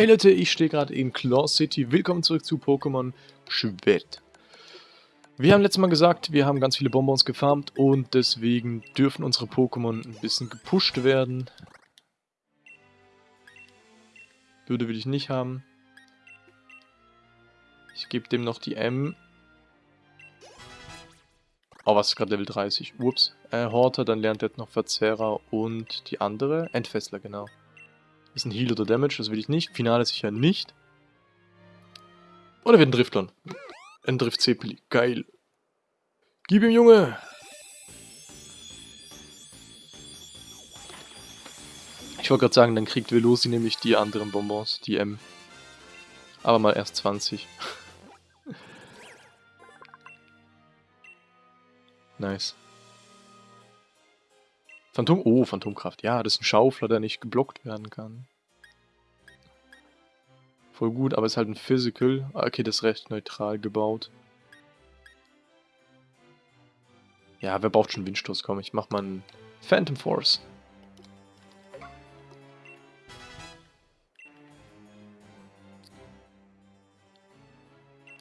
Hey Leute, ich stehe gerade in Claw City. Willkommen zurück zu Pokémon Schwert. Wir haben letztes Mal gesagt, wir haben ganz viele Bonbons gefarmt und deswegen dürfen unsere Pokémon ein bisschen gepusht werden. Würde will ich nicht haben. Ich gebe dem noch die M. Oh, was ist gerade Level 30? Ups. Äh, Horter, dann lernt er noch Verzehrer und die andere. Entfessler, genau. Ist ein Heal oder Damage, das will ich nicht. Finale sicher nicht. Oder wird ein Driftlon. Ein Drift Zepeli. Geil. Gib ihm, Junge! Ich wollte gerade sagen, dann kriegt Velosi nämlich die anderen Bonbons, die M. Aber mal erst 20. nice. Phantom... Oh, Phantomkraft. Ja, das ist ein Schaufler, der nicht geblockt werden kann. Voll gut, aber ist halt ein Physical. Ah, okay, das ist recht neutral gebaut. Ja, wer braucht schon Windstoß? Komm, ich mach mal einen Phantom Force.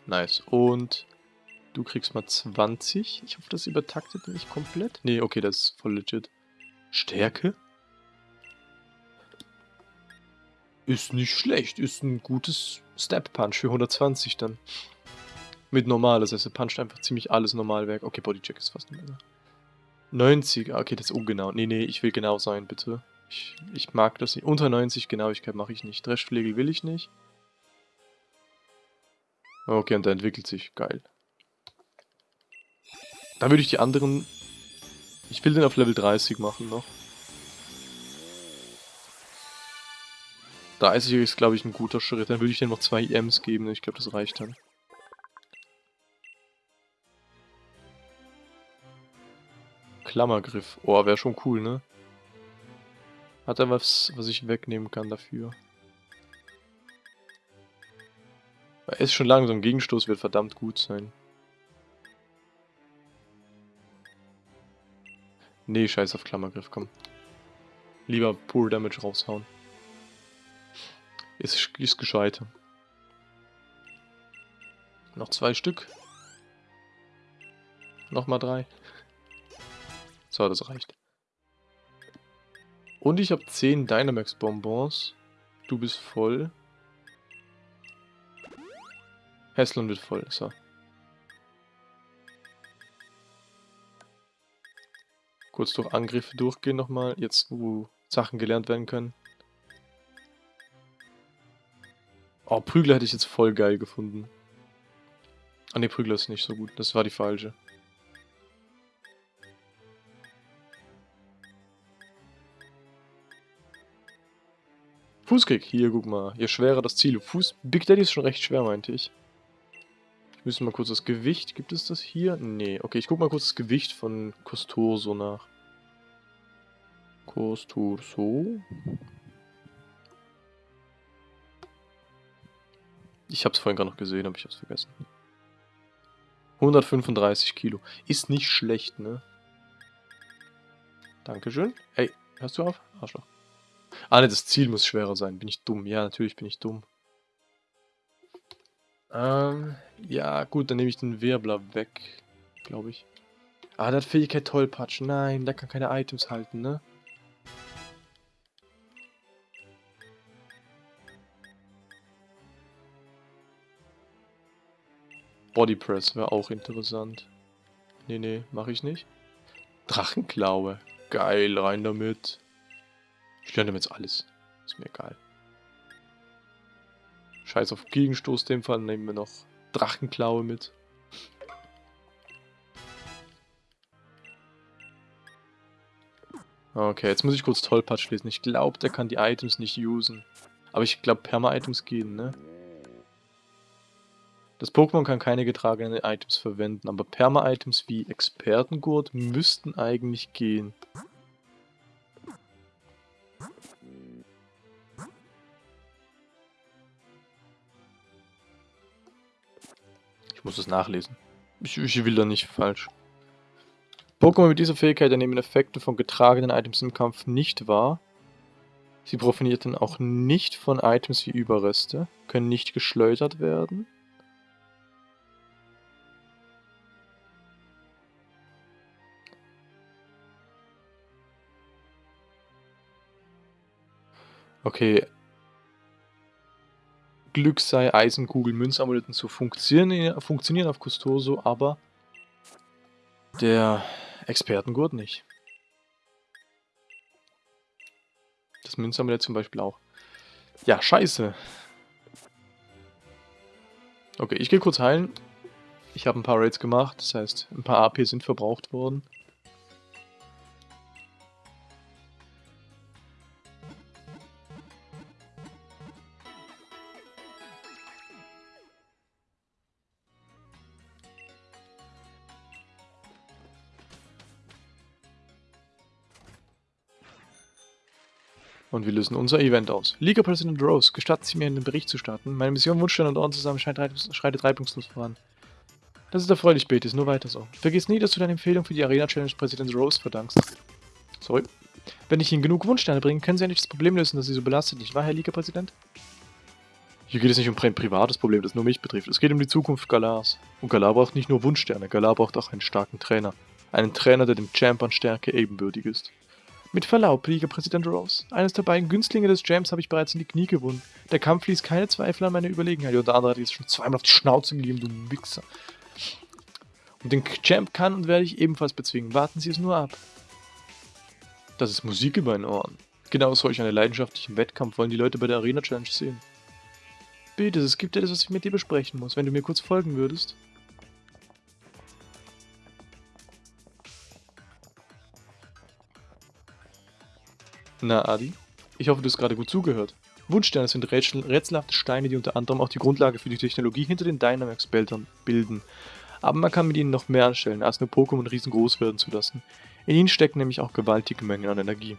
Nice. Und du kriegst mal 20. Ich hoffe, das übertaktet nicht komplett. Nee, okay, das ist voll legit. Stärke? Ist nicht schlecht. Ist ein gutes Step Punch für 120 dann. Mit normal, das heißt, er puncht einfach ziemlich alles normal weg. Okay, Bodycheck ist fast mehr. 90, okay, das ist ungenau. Nee, nee, ich will genau sein, bitte. Ich, ich mag das nicht. Unter 90 Genauigkeit mache ich nicht. Dreschflegel will ich nicht. Okay, und der entwickelt sich. Geil. Dann würde ich die anderen ich will den auf Level 30 machen noch. 30 ist, glaube ich, ein guter Schritt. Dann würde ich dem noch zwei EMs geben. Ich glaube, das reicht dann. Klammergriff. Oh, wäre schon cool, ne? Hat er was, was ich wegnehmen kann dafür? Er ist schon langsam. Gegenstoß wird verdammt gut sein. Nee, scheiß auf Klammergriff, komm. Lieber Pure Damage raushauen. Ist, ist gescheit. Noch zwei Stück. Nochmal drei. So, das reicht. Und ich habe 10 Dynamax Bonbons. Du bist voll. Heslon wird voll, so. Kurz durch Angriffe durchgehen nochmal, jetzt wo Sachen gelernt werden können. Oh, Prügler hätte ich jetzt voll geil gefunden. Ah ne, Prügler ist nicht so gut. Das war die falsche. Fußkick. Hier, guck mal. Je schwerer das Ziel. Fuß Big Daddy ist schon recht schwer, meinte ich. Müsste mal kurz das Gewicht. Gibt es das hier? Nee. Okay, ich guck mal kurz das Gewicht von Costurso nach. Costurso. Ich habe es vorhin gerade noch gesehen, aber ich habe es vergessen. 135 Kilo. Ist nicht schlecht, ne? Dankeschön. Ey, hörst du auf? Arschloch. Ah, ne, das Ziel muss schwerer sein. Bin ich dumm? Ja, natürlich bin ich dumm. Ähm, ja, gut, dann nehme ich den Wirbler weg, glaube ich. Ah, hat Fähigkeit Tollpatsch. Nein, der kann keine Items halten, ne? Bodypress wäre auch interessant. Nee, nee, mache ich nicht. Drachenklaue. Geil, rein damit. Ich lerne jetzt alles. Ist mir egal. Scheiß auf Gegenstoß, dem Fall nehmen wir noch Drachenklaue mit. Okay, jetzt muss ich kurz Tollpatsch lesen. Ich glaube, der kann die Items nicht usen. Aber ich glaube, Perma-Items gehen, ne? Das Pokémon kann keine getragenen Items verwenden, aber Perma-Items wie Expertengurt müssten eigentlich gehen. Ich muss das nachlesen. Ich, ich will da nicht falsch. Pokémon mit dieser Fähigkeit nehmen Effekte von getragenen Items im Kampf nicht wahr. Sie profitierten auch nicht von Items wie Überreste, können nicht geschleudert werden. Okay. Glück sei Eisenkugel, Münzamuletten zu funktionieren, funktionieren auf Custoso, aber der Expertengurt nicht. Das Münzamulett zum Beispiel auch. Ja, scheiße. Okay, ich gehe kurz heilen. Ich habe ein paar Raids gemacht, das heißt, ein paar AP sind verbraucht worden. Und wir lösen unser Event aus. Liga President Rose, gestatten Sie mir, einen Bericht zu starten. Meine Mission Wunschstein und Orden zusammen schreitet reibungslos voran. Das ist erfreulich, Betis, nur weiter so. Vergiss nie, dass du deine Empfehlung für die Arena Challenge Präsident Rose verdankst. Sorry. Wenn ich Ihnen genug Wunschsteine bringe, können Sie endlich das Problem lösen, dass Sie so belastet, nicht wahr, Herr Liga-Präsident? Hier geht es nicht um ein privates Problem, das nur mich betrifft. Es geht um die Zukunft Galars. Und Galar braucht nicht nur Wunschsterne, Galar braucht auch einen starken Trainer. Einen Trainer, der dem Champ an Stärke ebenbürtig ist. Mit Verlaub, Liga-Präsident Rose. Eines der beiden Günstlinge des Jams habe ich bereits in die Knie gewunden. Der Kampf ließ keine Zweifel an meine Überlegenheit. Und der andere hat jetzt schon zweimal auf die Schnauze gegeben, du Wichser. Und den Champ kann und werde ich ebenfalls bezwingen. Warten Sie es nur ab. Das ist Musik in meinen Ohren. Genau solch einen leidenschaftlichen Wettkampf wollen die Leute bei der Arena Challenge sehen. Bitte, es gibt etwas, was ich mit dir besprechen muss, wenn du mir kurz folgen würdest. Na, Adi? Ich hoffe, du hast gerade gut zugehört. Wunschsterne sind rätsel rätselhafte Steine, die unter anderem auch die Grundlage für die Technologie hinter den Dynamax-Bildern bilden. Aber man kann mit ihnen noch mehr anstellen, als nur Pokémon riesengroß werden zu lassen. In ihnen stecken nämlich auch gewaltige Mengen an Energie.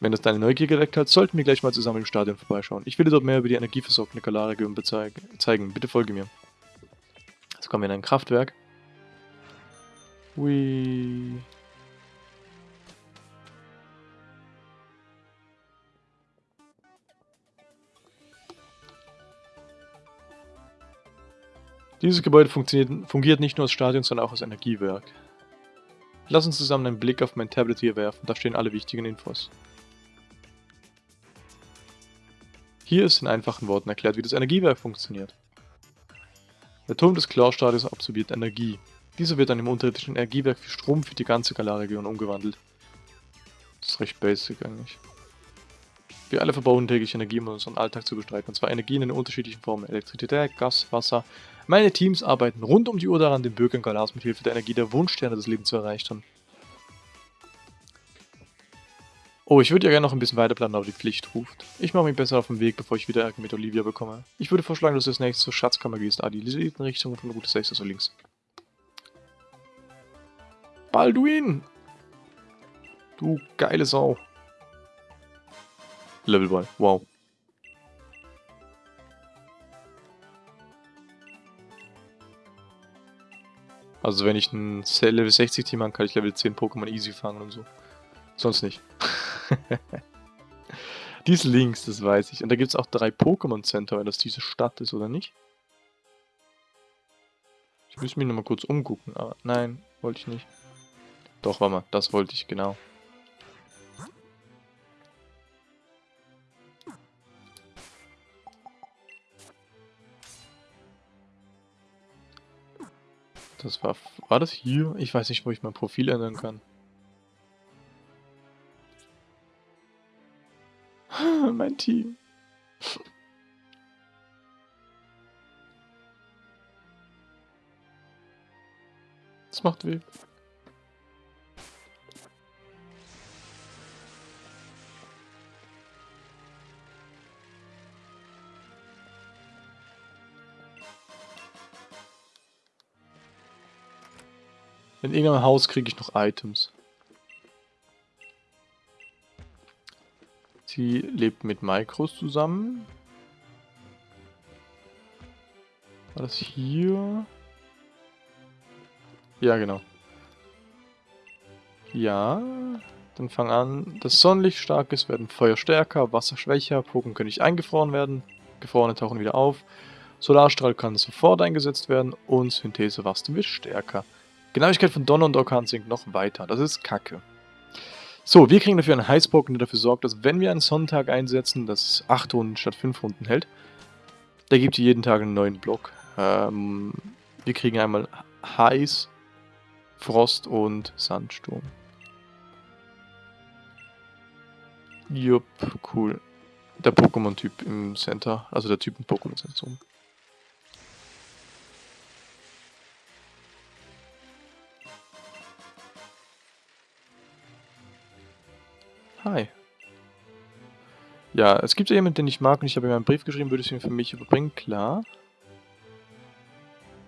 Wenn das deine Neugier geweckt hat, sollten wir gleich mal zusammen im Stadion vorbeischauen. Ich will dir dort mehr über die energieversorgende Galar-Region zeigen. Bitte folge mir. Jetzt kommen wir in ein Kraftwerk. Hui. Dieses Gebäude fungiert nicht nur als Stadion, sondern auch als Energiewerk. Lass uns zusammen einen Blick auf mein Tablet hier werfen, da stehen alle wichtigen Infos. Hier ist in einfachen Worten erklärt, wie das Energiewerk funktioniert. Der Turm des Chlorstadions absorbiert Energie. Dieser wird dann im unterirdischen Energiewerk für Strom für die ganze Galar-Region umgewandelt. Das ist recht basic eigentlich. Wir alle verbrauchen täglich Energie, um unseren Alltag zu bestreiten. Und zwar Energien in unterschiedlichen Formen. Elektrizität, Gas, Wasser. Meine Teams arbeiten rund um die Uhr daran, den Bürgern Galas mit Hilfe der Energie der Wunschsterne des Lebens zu erreichen. Oh, ich würde ja gerne noch ein bisschen weiter planen, aber die Pflicht ruft. Ich mache mich besser auf den Weg, bevor ich wieder Ärger mit Olivia bekomme. Ich würde vorschlagen, dass du das nächste zur Schatzkammer gehst, Adi. Die liegt in Richtung von Route 6, also links. Balduin! Du geile Sau. Level Ball. Wow. Also wenn ich ein Level 60 Team habe, kann ich Level 10 Pokémon easy fangen und so. Sonst nicht. die ist links, das weiß ich. Und da gibt es auch drei Pokémon Center, wenn das diese Stadt ist, oder nicht? Ich müsste mich nochmal kurz umgucken, aber nein, wollte ich nicht. Doch, warte mal, das wollte ich, genau. Das war... War das hier? Ich weiß nicht, wo ich mein Profil ändern kann. mein Team. Das macht weh. In irgendeinem Haus kriege ich noch Items. Sie lebt mit Micros zusammen. War das hier? Ja, genau. Ja, Dann fang an. Das Sonnenlicht stark ist, werden Feuer stärker, Wasser schwächer, Pokémon können nicht eingefroren werden, Gefrorene tauchen wieder auf. Solarstrahl kann sofort eingesetzt werden und Synthese Wachstum wird stärker. Genauigkeit von Donner und Orkan sinkt noch weiter. Das ist kacke. So, wir kriegen dafür einen Heißpoken, der dafür sorgt, dass wenn wir einen Sonntag einsetzen, das 8 Runden statt 5 Runden hält, der gibt jeden Tag einen neuen Block. Ähm, wir kriegen einmal Heiß, Frost und Sandsturm. Jupp, cool. Der Pokémon-Typ im Center, also der Typ im Pokémon-Zentrum. Hi. Ja, es gibt ja jemanden, den ich mag und ich habe ihm einen Brief geschrieben, würde es ihm für mich überbringen, klar.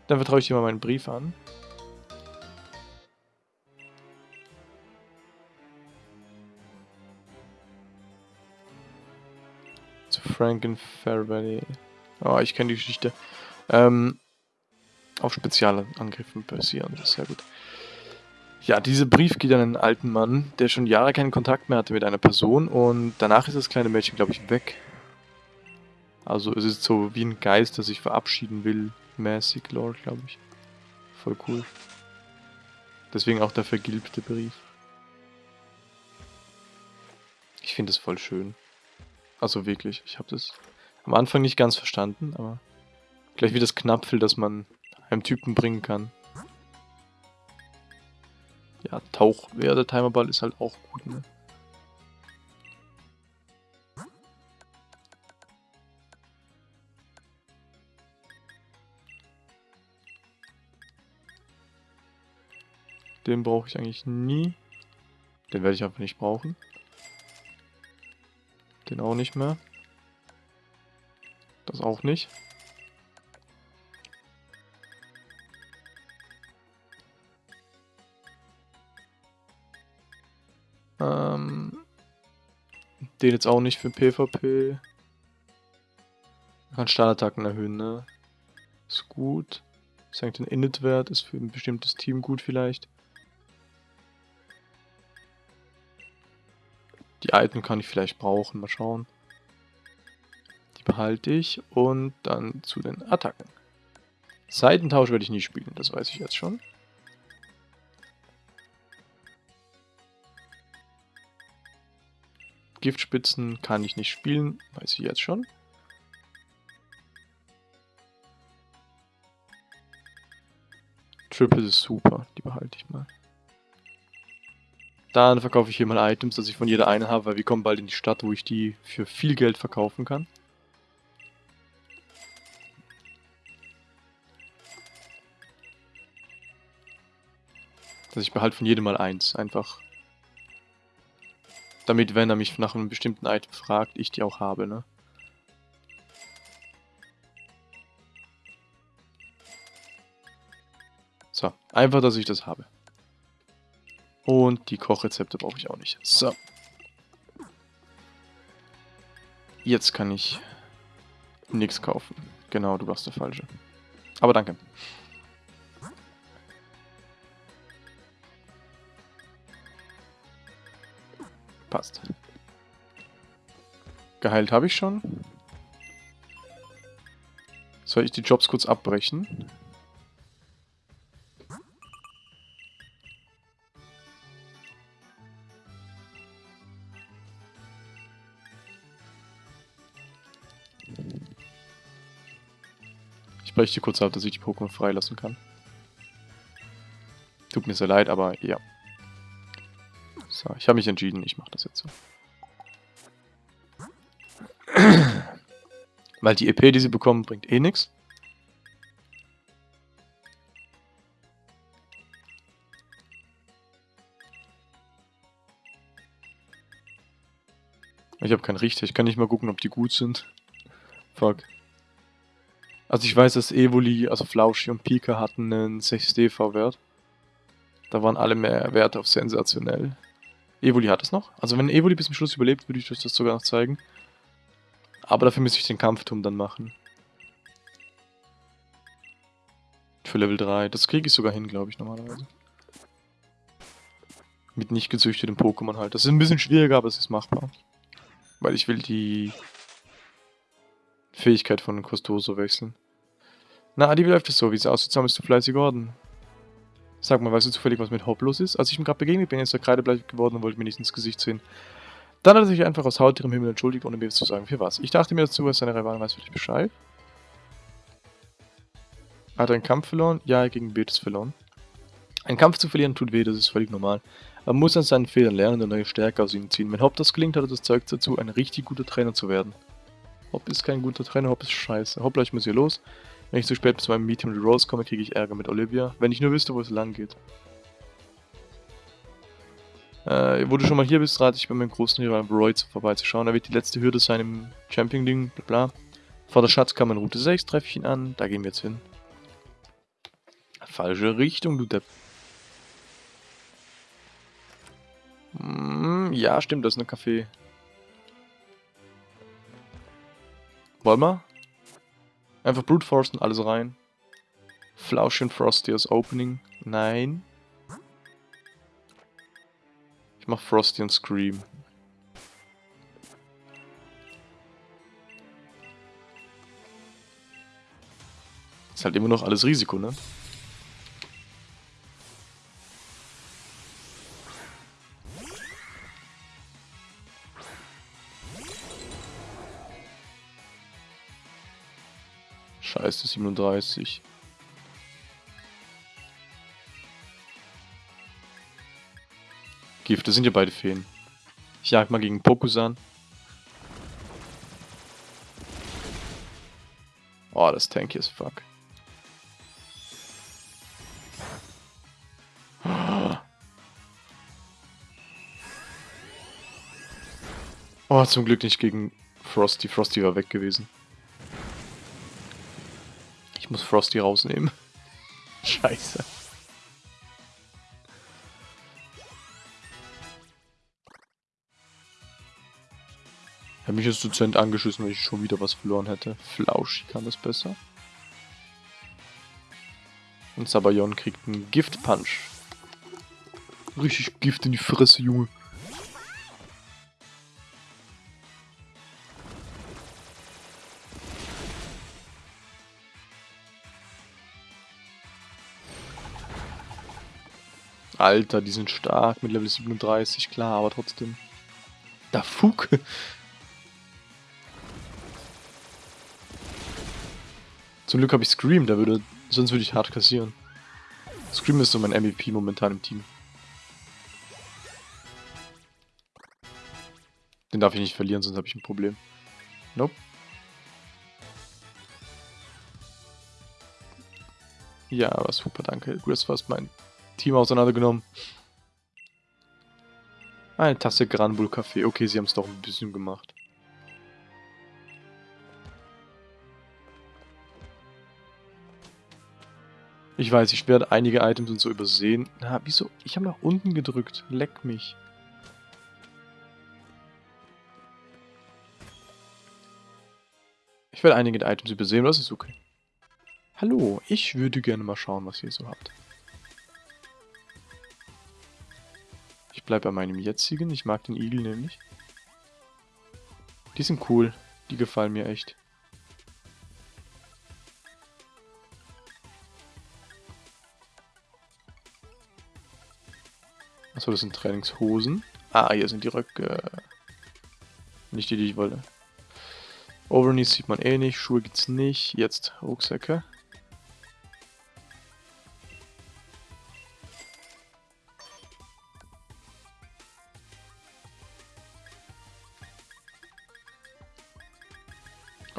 Dann vertraue ich dir mal meinen Brief an. Zu Franken Fairvalley. Oh, ich kenne die Geschichte. Ähm, auf Spezialangriffen basieren, das ist sehr gut. Ja, dieser Brief geht an einen alten Mann, der schon Jahre keinen Kontakt mehr hatte mit einer Person und danach ist das kleine Mädchen, glaube ich, weg. Also es ist so wie ein Geist, der sich verabschieden will, mäßig, Lord, glaube ich. Voll cool. Deswegen auch der vergilbte Brief. Ich finde das voll schön. Also wirklich, ich habe das am Anfang nicht ganz verstanden, aber gleich wie das Knapfel, das man einem Typen bringen kann. Ja, Tauch, ja, der Timerball ist halt auch gut, ne? Den brauche ich eigentlich nie. Den werde ich einfach nicht brauchen. Den auch nicht mehr. Das auch nicht. Ähm, den jetzt auch nicht für PvP. Man kann Startattacken erhöhen, ne? Ist gut. Senkt den Init-Wert, ist für ein bestimmtes Team gut vielleicht. Die alten kann ich vielleicht brauchen, mal schauen. Die behalte ich und dann zu den Attacken. Seitentausch werde ich nie spielen, das weiß ich jetzt schon. Giftspitzen kann ich nicht spielen, weiß ich jetzt schon. Triple ist super, die behalte ich mal. Dann verkaufe ich hier mal Items, dass ich von jeder eine habe, weil wir kommen bald in die Stadt, wo ich die für viel Geld verkaufen kann. Dass ich behalte von jedem mal eins, einfach. Damit, wenn er mich nach einem bestimmten Item fragt, ich die auch habe, ne? So, einfach, dass ich das habe. Und die Kochrezepte brauche ich auch nicht. So. Jetzt kann ich nichts kaufen. Genau, du warst der Falsche. Aber danke. Passt. Geheilt habe ich schon. Soll ich die Jobs kurz abbrechen? Ich breche die kurz ab, dass ich die Pokémon freilassen kann. Tut mir sehr leid, aber ja. So, ich habe mich entschieden, ich mache das jetzt so. Weil die EP, die sie bekommen, bringt eh nichts. Ich habe keinen Richter, ich kann nicht mal gucken, ob die gut sind. Fuck. Also ich weiß, dass Evoli, also Flauschi und Pika hatten einen 6 DV-Wert. Da waren alle mehr Werte auf sensationell. Evoli hat es noch. Also wenn Evoli bis zum Schluss überlebt, würde ich euch das sogar noch zeigen. Aber dafür müsste ich den Kampfturm dann machen. Für Level 3. Das kriege ich sogar hin, glaube ich, normalerweise. Mit nicht gezüchteten Pokémon halt. Das ist ein bisschen schwieriger, aber es ist machbar. Weil ich will die Fähigkeit von Costoso wechseln. Na, Adi, wie läuft es so? Wie es aussieht, sammelst du fleißig Orden? Sag mal, weißt du zufällig, was mit Hopp los ist? Als ich ihm gerade begegnet bin, ist er kreidebleich geworden und wollte mir nicht ins Gesicht sehen. Dann hat er sich einfach aus Haut ihrem Himmel entschuldigt, ohne mir zu sagen, für was. Ich dachte mir dazu, er seine Rivalen weiß für dich Bescheid. Hat er einen Kampf verloren? Ja, gegen Betis verloren. Ein Kampf zu verlieren tut weh, das ist völlig normal. Man muss an seinen Fehlern lernen und neue Stärke aus ihnen ziehen. Wenn Hopp das gelingt, hat er das Zeug dazu, ein richtig guter Trainer zu werden. Hopp ist kein guter Trainer, Hopp ist scheiße. Hoppla, ich muss hier los. Wenn ich zu spät zu meinem Meeting mit Rose komme, kriege ich Ärger mit Olivia. Wenn ich nur wüsste, wo es lang geht. Äh, wo du schon mal hier bist, rate ich bei meinem großen Rival Roy vorbeizuschauen. Er wird die letzte Hürde sein im Champion-Ding, bla bla. Vor der Schatzkammer in Route 6 treffe ich ihn an, da gehen wir jetzt hin. Falsche Richtung, du Depp. Mm, ja, stimmt, das ist ein Café. Wollen wir? Einfach Brute Force und alles rein. Flausch und Frosty als Opening. Nein. Ich mach Frosty und Scream. Ist halt immer noch alles Risiko, ne? 37. Gift, das sind ja beide Feen. Ich jag mal gegen Pokusan. Oh, das tanky ist fuck. Oh, zum Glück nicht gegen Frosty. Frosty war weg gewesen. Ich muss Frosty rausnehmen. Scheiße. Ich habe mich jetzt Dozent angeschissen, weil ich schon wieder was verloren hätte. Flausch kann das besser. Und Sabayon kriegt einen Gift-Punch. Richtig Gift in die Fresse, Junge. Alter, die sind stark mit Level 37, klar, aber trotzdem. Da Fug. Zum Glück habe ich Scream, der würde, sonst würde ich hart kassieren. Scream ist so mein MVP momentan im Team. Den darf ich nicht verlieren, sonst habe ich ein Problem. Nope. Ja, aber super, danke. Hast fast mein Team auseinandergenommen. Eine Tasse Granbull Kaffee. Okay, sie haben es doch ein bisschen gemacht. Ich weiß, ich werde einige Items und so übersehen. Na, wieso? Ich habe nach unten gedrückt. Leck mich. Ich werde einige Items übersehen, das ist okay. Hallo, ich würde gerne mal schauen, was ihr so habt. Bleibe bei meinem jetzigen. Ich mag den Igel nämlich. Die sind cool. Die gefallen mir echt. Achso, das sind Trainingshosen. Ah, hier sind die Röcke. Nicht die, die ich wollte. Overknees sieht man eh nicht. Schuhe gibt's nicht. Jetzt Rucksäcke.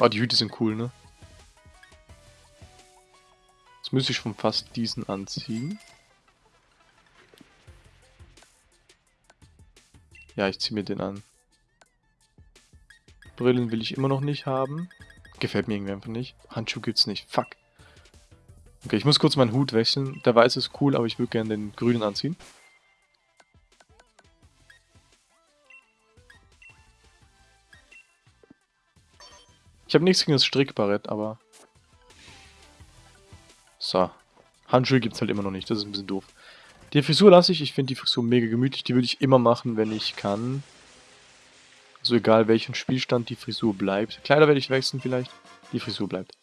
Oh, die Hüte sind cool, ne? Jetzt müsste ich schon fast diesen anziehen. Ja, ich ziehe mir den an. Brillen will ich immer noch nicht haben. Gefällt mir irgendwie einfach nicht. Handschuh gibt's nicht. Fuck. Okay, ich muss kurz meinen Hut wechseln. Der weiße ist cool, aber ich würde gerne den grünen anziehen. Ich habe nichts gegen das Strickbarett, aber... So. Handschuhe gibt es halt immer noch nicht, das ist ein bisschen doof. Die Frisur lasse ich. Ich finde die Frisur mega gemütlich. Die würde ich immer machen, wenn ich kann. Also egal welchen Spielstand, die Frisur bleibt. Kleider werde ich wechseln vielleicht. Die Frisur bleibt.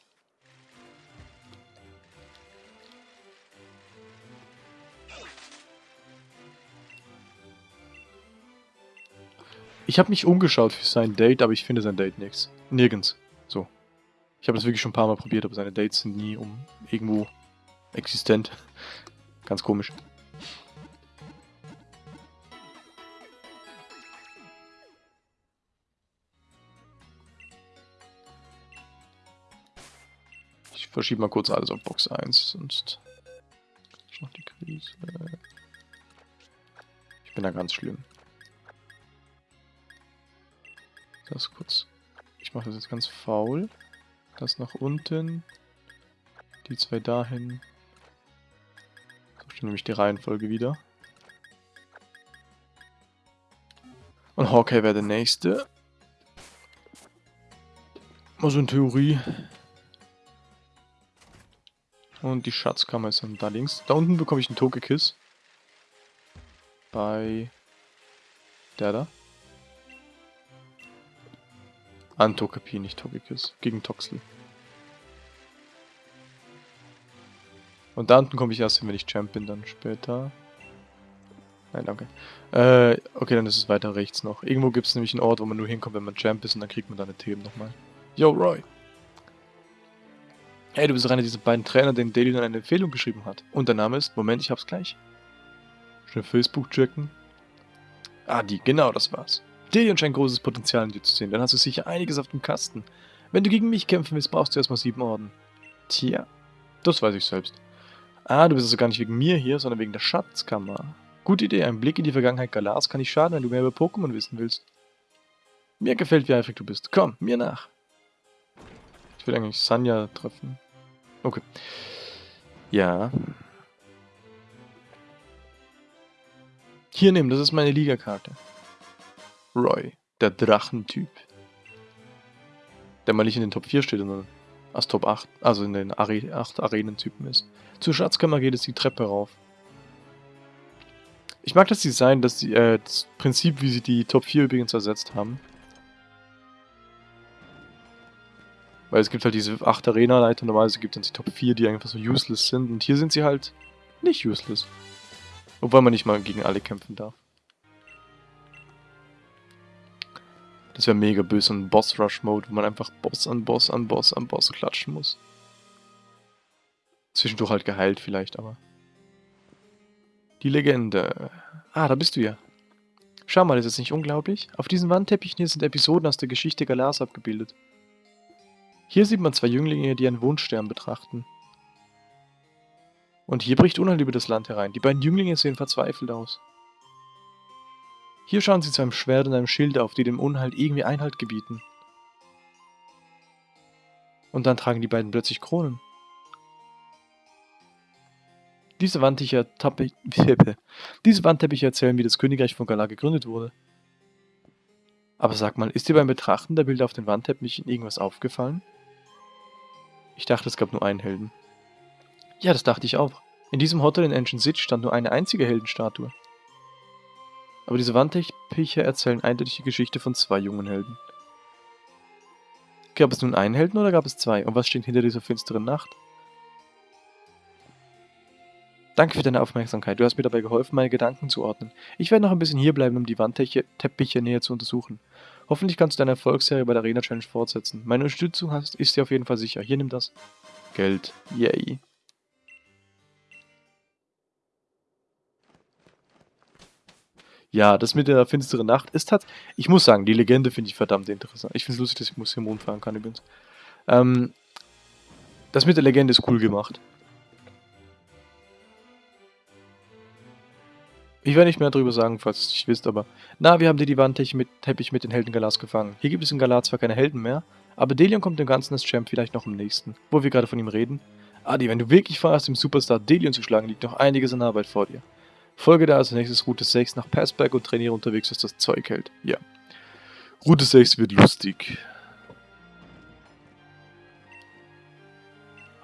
Ich habe mich umgeschaut für sein Date, aber ich finde sein Date nichts. Nirgends. Ich habe das wirklich schon ein paar Mal probiert, aber seine Dates sind nie um irgendwo existent. Ganz komisch. Ich verschiebe mal kurz alles auf Box 1, sonst ist noch die Krise. Ich bin da ganz schlimm. Das kurz. Ich mache das jetzt ganz faul. Das nach unten. Die zwei dahin. So stimmt nämlich die Reihenfolge wieder. Und Hawkeye wäre der nächste. Also in Theorie. Und die Schatzkammer ist dann da links. Da unten bekomme ich einen Togekiss. Bei der da. An Tokapi, nicht Togekiss. Gegen Toxley. Und da unten komme ich erst hin, wenn ich Champ bin, dann später. Nein, danke. Äh, okay, dann ist es weiter rechts noch. Irgendwo gibt es nämlich einen Ort, wo man nur hinkommt, wenn man Champ ist und dann kriegt man da eine Themen nochmal. Yo, Roy! Hey, du bist einer dieser beiden Trainer, denen Daily dann eine Empfehlung geschrieben hat. Und der Name ist, Moment, ich hab's gleich. Schnell Facebook checken. Ah, die, genau, das war's. Delion scheint großes Potenzial in dir zu sehen, dann hast du sicher einiges auf dem Kasten. Wenn du gegen mich kämpfen willst, brauchst du erstmal sieben Orden. Tja, das weiß ich selbst. Ah, du bist also gar nicht wegen mir hier, sondern wegen der Schatzkammer. Gute Idee, ein Blick in die Vergangenheit Galars kann nicht schaden, wenn du mehr über Pokémon wissen willst. Mir gefällt, wie eifrig du bist. Komm, mir nach. Ich will eigentlich Sanja treffen. Okay. Ja. Hier nehmen, das ist meine Ligakarte. Roy, der Drachentyp. Der mal nicht in den Top 4 steht, sondern als Top 8, also in den Are 8 Arenentypen ist. Zur Schatzkammer geht es die Treppe rauf. Ich mag das Design, die, äh, das Prinzip, wie sie die Top 4 übrigens ersetzt haben. Weil es gibt halt diese 8 Arena-Leiter, normalerweise gibt es die Top 4, die einfach so useless sind. Und hier sind sie halt nicht useless. Obwohl man nicht mal gegen alle kämpfen darf. Das wäre mega böse, ein Boss-Rush-Mode, wo man einfach Boss an Boss an Boss an Boss klatschen muss. Zwischendurch halt geheilt vielleicht, aber... Die Legende. Ah, da bist du ja. Schau mal, ist das nicht unglaublich? Auf diesen Wandteppichen hier sind Episoden aus der Geschichte Galars abgebildet. Hier sieht man zwei Jünglinge, die einen Wunschstern betrachten. Und hier bricht Unheil über das Land herein. Die beiden Jünglinge sehen verzweifelt aus. Hier schauen sie zu einem Schwert und einem Schild auf, die dem Unheil irgendwie Einhalt gebieten. Und dann tragen die beiden plötzlich Kronen. Diese Wandteppiche, diese Wandteppiche erzählen, wie das Königreich von Galar gegründet wurde. Aber sag mal, ist dir beim Betrachten der Bilder auf den Wandteppichen irgendwas aufgefallen? Ich dachte, es gab nur einen Helden. Ja, das dachte ich auch. In diesem Hotel in Ancient City stand nur eine einzige Heldenstatue. Aber diese Wandteppiche erzählen eindeutig die Geschichte von zwei jungen Helden. Gab es nun einen Helden oder gab es zwei? Und was steht hinter dieser finsteren Nacht? Danke für deine Aufmerksamkeit. Du hast mir dabei geholfen, meine Gedanken zu ordnen. Ich werde noch ein bisschen hierbleiben, um die Wandteppiche näher zu untersuchen. Hoffentlich kannst du deine Erfolgsserie bei der Arena Challenge fortsetzen. Meine Unterstützung hast, ist dir auf jeden Fall sicher. Hier, nimm das. Geld. Yay. Ja, das mit der finsteren Nacht ist halt. Ich muss sagen, die Legende finde ich verdammt interessant. Ich finde es lustig, dass ich Museum Mond fahren kann übrigens. Ähm, das mit der Legende ist cool gemacht. Ich werde nicht mehr darüber sagen, falls ihr es nicht wisst, aber... Na, wir haben dir die Wandteppich mit, Teppich mit den Helden Galas gefangen. Hier gibt es in Galar zwar keine Helden mehr, aber Delion kommt dem Ganzen als Champ vielleicht noch im nächsten. Wo wir gerade von ihm reden. Adi, wenn du wirklich vorhast, dem Superstar Delion zu schlagen, liegt noch einiges an Arbeit vor dir. Folge da als nächstes Route 6 nach Passberg und trainiere unterwegs, was das Zeug hält. Ja. Route 6 wird lustig.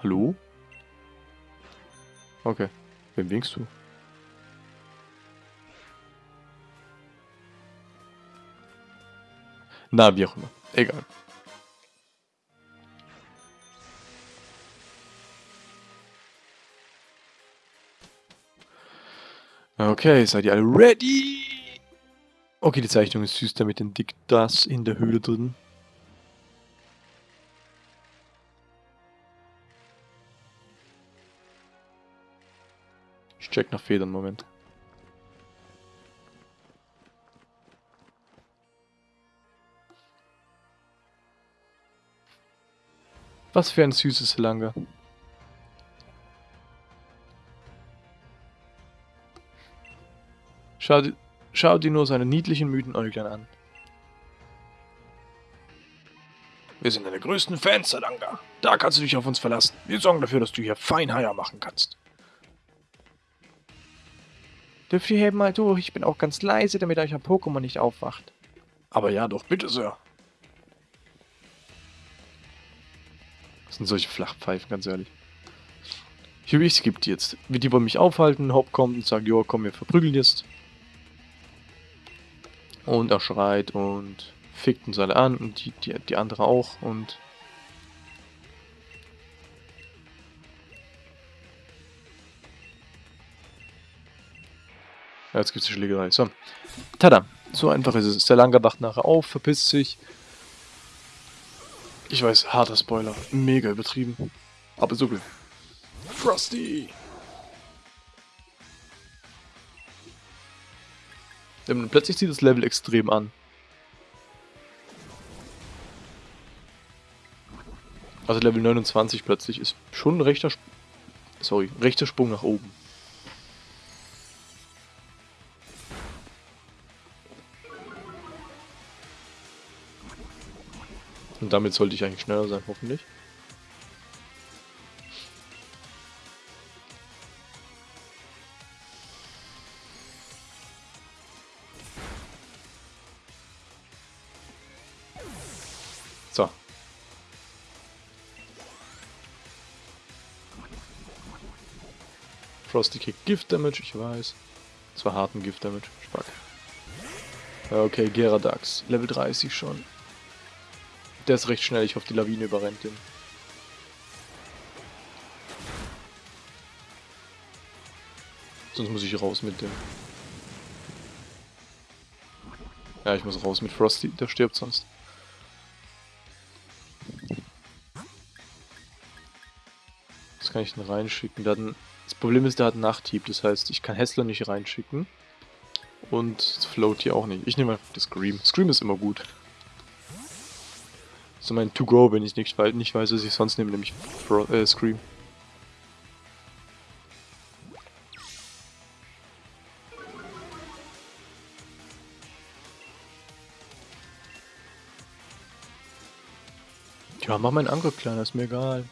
Hallo? Okay. Wem winkst du? Na, wie auch immer. Egal. Okay, seid ihr alle ready? Okay, die Zeichnung ist süß, damit entdeckt das in der Höhle drin. Ich check nach Federn, Moment. Was für ein süßes Langer. Schau, schau dir nur seine niedlichen, müden Äuglein an. Wir sind deine größten Fans, Salanga. Da kannst du dich auf uns verlassen. Wir sorgen dafür, dass du hier fein Haier machen kannst. Dürft ihr eben mal durch? Ich bin auch ganz leise, damit euch ein Pokémon nicht aufwacht. Aber ja, doch, bitte, Sir. Das sind solche Flachpfeifen, ganz ehrlich. Ich, ich skippe die jetzt. Die wollen mich aufhalten, Haupt kommt und sagt, jo, komm, wir verprügeln jetzt. Und er schreit und fickt uns alle an und die, die, die andere auch und... Ja, jetzt gibt es die Schlägerei. So. Tada. So einfach ist es. Der Langer wacht nachher auf, verpisst sich. Ich weiß, harter Spoiler. Mega übertrieben. Aber so gut. Frosty! Und plötzlich zieht das Level extrem an. Also Level 29 plötzlich ist schon ein rechter, Sp sorry, rechter Sprung nach oben. Und damit sollte ich eigentlich schneller sein, hoffentlich. Frosty kriegt Gift Damage, ich weiß. Das war harten Gift Damage. Spack. Okay, Geradax. Level 30 schon. Der ist recht schnell, ich hoffe die Lawine überrennt den. Sonst muss ich raus mit dem. Ja, ich muss raus mit Frosty, der stirbt sonst. Kann ich denn reinschicken? Dann, das Problem ist, der hat Nachthieb, das heißt, ich kann Hessler nicht reinschicken. Und Float hier auch nicht. Ich nehme einfach das Scream. Scream ist immer gut. So mein To-Go, wenn ich nicht, nicht weiß, was ich sonst nehme, nämlich Fro äh, Scream. Ja, mach meinen Angriff kleiner, ist mir egal.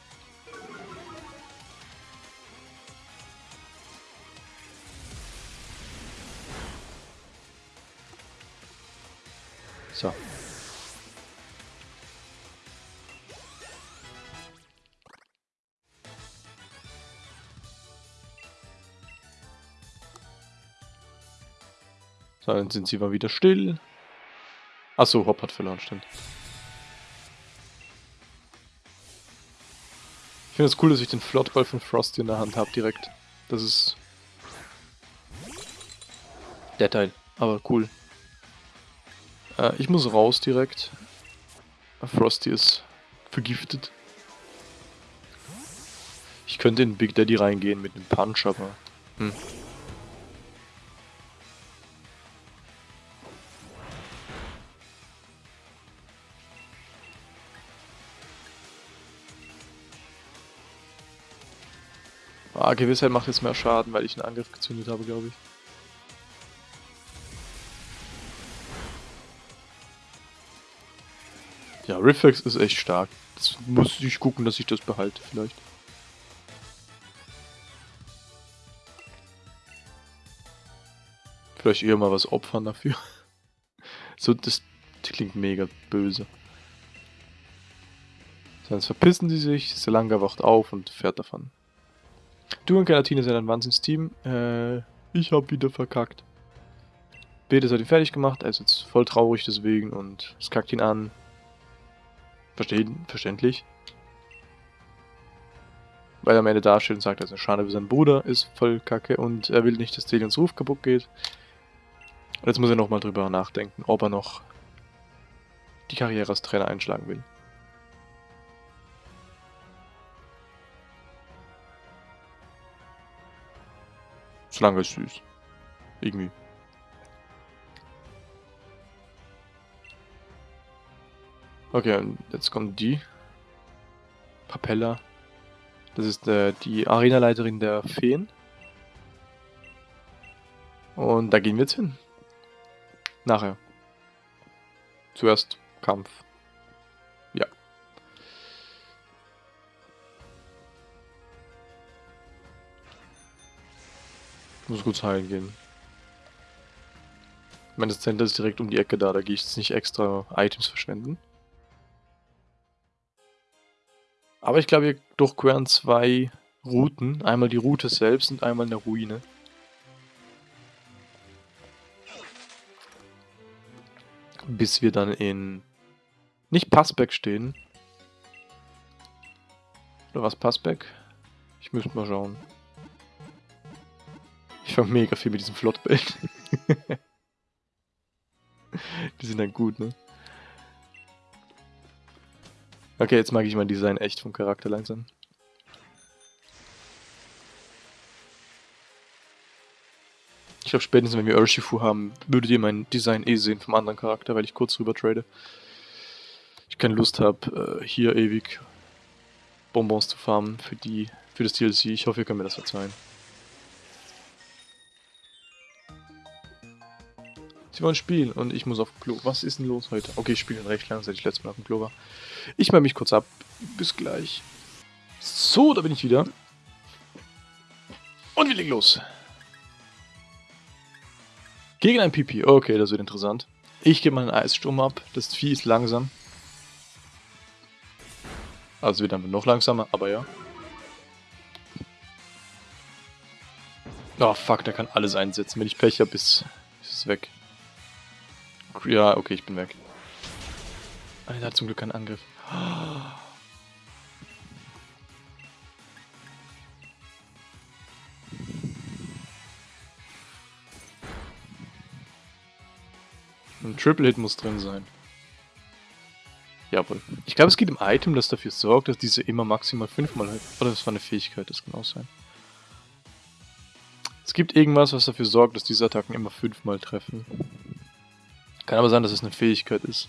So, dann sind sie mal wieder still. Achso, Hop hat verloren, stimmt. Ich finde es das cool, dass ich den Flottball von Frosty in der Hand habe direkt. Das ist... Der Teil, aber cool. Äh, ich muss raus direkt. Frosty ist vergiftet. Ich könnte in Big Daddy reingehen mit einem Punch, aber... Hm. Ah, Gewissheit macht jetzt mehr Schaden, weil ich einen Angriff gezündet habe, glaube ich. Ja, Reflex ist echt stark. Das muss ich gucken, dass ich das behalte, vielleicht. Vielleicht eher mal was opfern dafür. so, das, klingt mega böse. Sonst verpissen sie sich, Selanga wacht auf und fährt davon. Du und Galatine sind ein Wahnsinnsteam. Äh, ich hab wieder verkackt. Betes hat ihn fertig gemacht, er ist jetzt voll traurig deswegen und es kackt ihn an. Verstehen, verständlich. Weil er am Ende dasteht und sagt, er ist eine Schande für seinen Bruder, ist voll kacke und er will nicht, dass Delions Ruf kaputt geht. Und jetzt muss er nochmal drüber nachdenken, ob er noch die Karriere als Trainer einschlagen will. Schlange ist süß. Irgendwie. Okay, und jetzt kommt die. Papella. Das ist äh, die Arenaleiterin der Feen. Und da gehen wir jetzt hin. Nachher. Zuerst Kampf. Muss kurz heilen gehen. Das Center ist direkt um die Ecke da, da gehe ich jetzt nicht extra Items verschwenden. Aber ich glaube, wir durchqueren zwei Routen. Einmal die Route selbst und einmal eine Ruine. Bis wir dann in... Nicht Passback stehen. Oder was Passback? Ich müsste mal schauen. Ich fange mega viel mit diesem Flottbild. Die sind dann gut, ne? Okay, jetzt mag ich mein Design echt vom Charakter langsam. Ich glaube, spätestens wenn wir Urshifu haben, würdet ihr mein Design eh sehen vom anderen Charakter, weil ich kurz rüber trade. Ich keine Lust habe, äh, hier ewig Bonbons zu farmen für die für das DLC. Ich hoffe, ihr könnt mir das verzeihen. Sie wollen spielen und ich muss auf Klo. Was ist denn los heute? Okay, ich spiele recht lang, seit ich letztes Mal auf dem Klo war. Ich mache mich kurz ab. Bis gleich. So, da bin ich wieder. Und wir legen los. Gegen ein Pipi. Okay, das wird interessant. Ich gebe mal einen Eissturm ab. Das Vieh ist langsam. Also wird dann noch langsamer, aber ja. Oh fuck, der kann alles einsetzen. Wenn ich Pech habe, ist, ist es weg. Ja, okay, ich bin weg. Alter, hat zum Glück keinen Angriff. Ein Triple Hit muss drin sein. Jawohl. Ich glaube, es geht im Item, das dafür sorgt, dass diese immer maximal fünfmal... Oder das war eine Fähigkeit, das kann auch sein. Es gibt irgendwas, was dafür sorgt, dass diese Attacken immer fünfmal treffen. Kann aber sein, dass es eine Fähigkeit ist.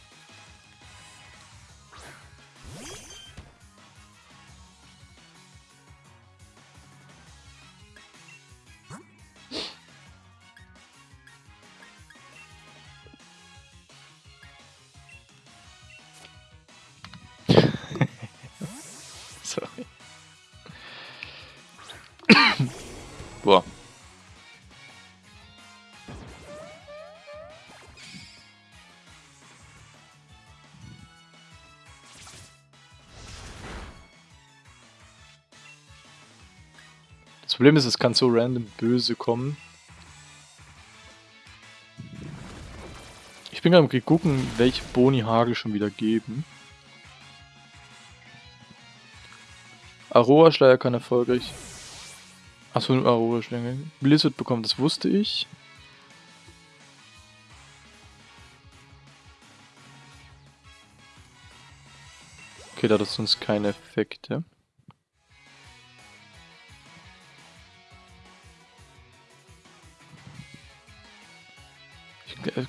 Das Problem ist, es kann so random böse kommen. Ich bin gerade am gucken, welche Boni Hagel schon wieder geben. Aroa-Schleier kann erfolgreich... Achso, Aroa-Schleier. Blizzard bekommt, das wusste ich. Okay, da hat sonst keine Effekte.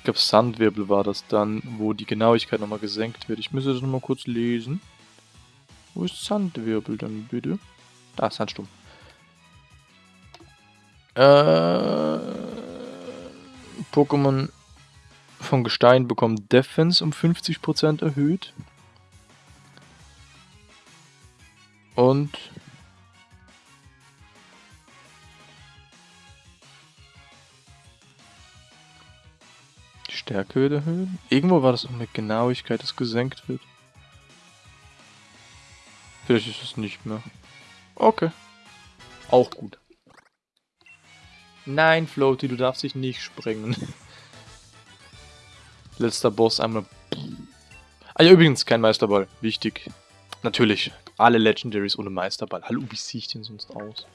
Glaube, Sandwirbel war das dann, wo die Genauigkeit nochmal gesenkt wird. Ich müsste das nochmal kurz lesen. Wo ist Sandwirbel dann bitte? Da, Sandsturm. Äh, Pokémon von Gestein bekommen Defense um 50% erhöht. Und Stärke wird erhöht. Irgendwo war das auch mit Genauigkeit, das gesenkt wird. Vielleicht ist es nicht mehr. Okay. Auch gut. Nein, Floaty, du darfst dich nicht sprengen. Letzter Boss einmal. Ah ja, übrigens, kein Meisterball. Wichtig. Natürlich, alle Legendaries ohne Meisterball. Hallo, wie sehe ich denn sonst aus?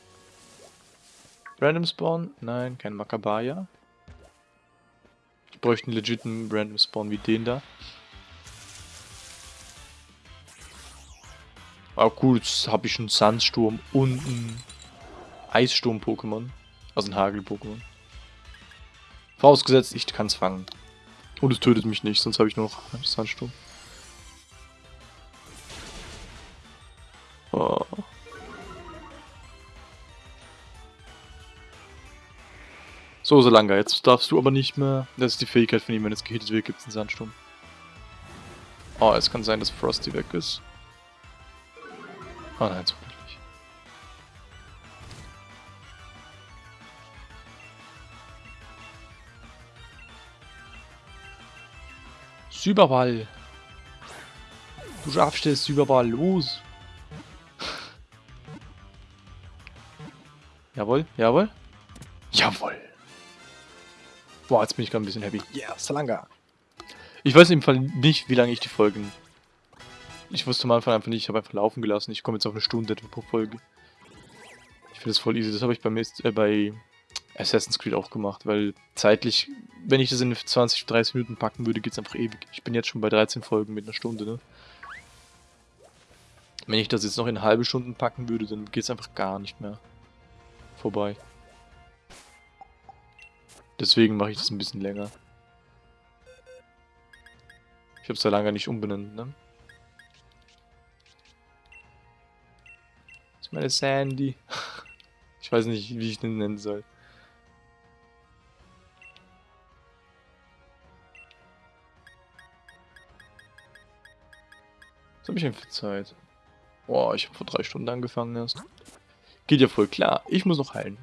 Random Spawn? Nein, kein Makabaya. Bräuchte einen legiten Random Spawn wie den da. Ah cool, jetzt habe ich einen Sandsturm und einen Eissturm-Pokémon. Also ein Hagel-Pokémon. Vorausgesetzt, ich kann es fangen. Und es tötet mich nicht, sonst habe ich nur noch Sandsturm. So, Solanga, jetzt darfst du aber nicht mehr... Das ist die Fähigkeit von ihm, wenn es gehittet wird, gibt es einen Sandsturm. Oh, es kann sein, dass Frosty weg ist. Oh nein, so nicht. Süberball. Du schaffst es, Süberball, los. jawohl, jawohl. Jawohl. Boah, jetzt bin ich gerade ein bisschen happy. Yeah, Salanga. Ich weiß im Fall nicht, wie lange ich die Folgen ich wusste am Anfang einfach nicht, ich habe einfach laufen gelassen. Ich komme jetzt auf eine Stunde pro Folge. Ich finde das voll easy. Das habe ich beim, äh, bei Assassin's Creed auch gemacht, weil zeitlich, wenn ich das in 20, 30 Minuten packen würde, geht es einfach ewig. Ich bin jetzt schon bei 13 Folgen mit einer Stunde, ne? Wenn ich das jetzt noch in halbe Stunden packen würde, dann geht es einfach gar nicht mehr vorbei. Deswegen mache ich das ein bisschen länger. Ich habe es ja lange nicht umbenannt, ne? meine Sandy. Ich weiß nicht, wie ich den nennen soll. Was habe ich denn für Zeit? Boah, ich habe vor drei Stunden angefangen erst. Geht ja voll klar. Ich muss noch heilen.